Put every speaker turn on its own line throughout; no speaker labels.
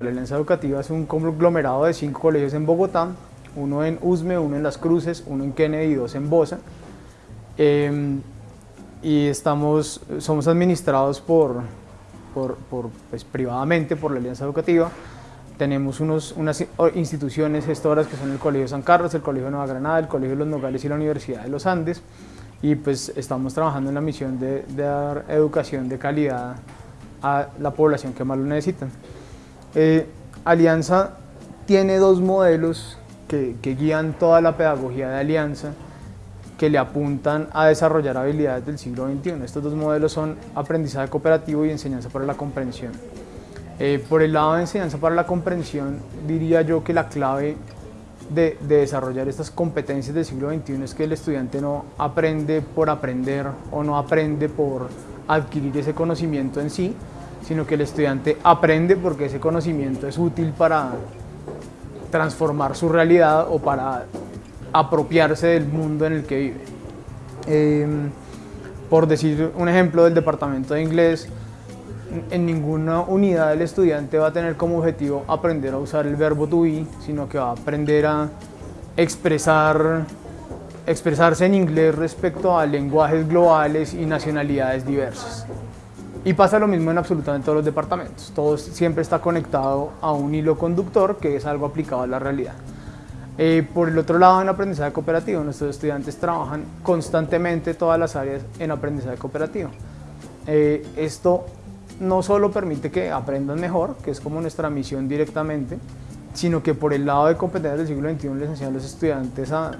La Alianza Educativa es un conglomerado de cinco colegios en Bogotá, uno en Usme, uno en Las Cruces, uno en Kennedy y dos en Bosa. Em, y estamos, somos administrados por, pues, privadamente por la Alianza Educativa. Tenemos unos, unas instituciones gestoras que son el Colegio San Carlos, el Colegio Nueva Granada, el Colegio Los Nogales y la Universidad de los Andes. Y pues estamos trabajando en la misión de, dar educación de calidad a la población que más lo necesitan. Eh, Alianza tiene dos modelos que, que guían toda la pedagogía de Alianza que le apuntan a desarrollar habilidades del siglo XXI. Estos dos modelos son aprendizaje cooperativo y enseñanza para la comprensión. Eh, por el lado de enseñanza para la comprensión, diría yo que la clave de, desarrollar estas competencias del siglo XXI es que el estudiante no aprende por aprender o no aprende por adquirir ese conocimiento en sí, sino que el estudiante aprende porque ese conocimiento es útil para transformar su realidad o para apropiarse del mundo en el que vive. Em, por decir un ejemplo del departamento de inglés, en ninguna unidad el estudiante va a tener como objetivo aprender a usar el verbo to be, sino que va a aprender a expresar, expresarse en inglés respecto a lenguajes globales y nacionalidades diversas. Y pasa lo mismo en absolutamente todos los departamentos. Todo siempre está conectado a un hilo conductor que es algo aplicado a la realidad. Eh, por el otro lado, en aprendizaje cooperativo, nuestros estudiantes trabajan constantemente todas las áreas en aprendizaje cooperativo. Eh, esto no solo permite que aprendan mejor, que es como nuestra misión directamente, sino que por el lado de competencias del siglo XXI les enseñan a los estudiantes a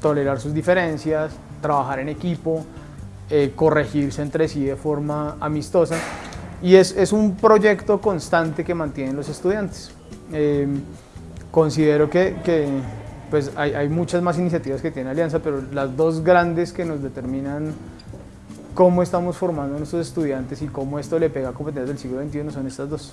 tolerar sus diferencias, trabajar en equipo, eh, corregirse entre sí de forma amistosa y es, es, un proyecto constante que mantienen los estudiantes. considero que, que pues hay, muchas más iniciativas que tiene Alianza, pero las dos grandes que nos determinan cómo estamos formando a nuestros estudiantes y cómo esto le pega a competencias del siglo XXI son estas dos.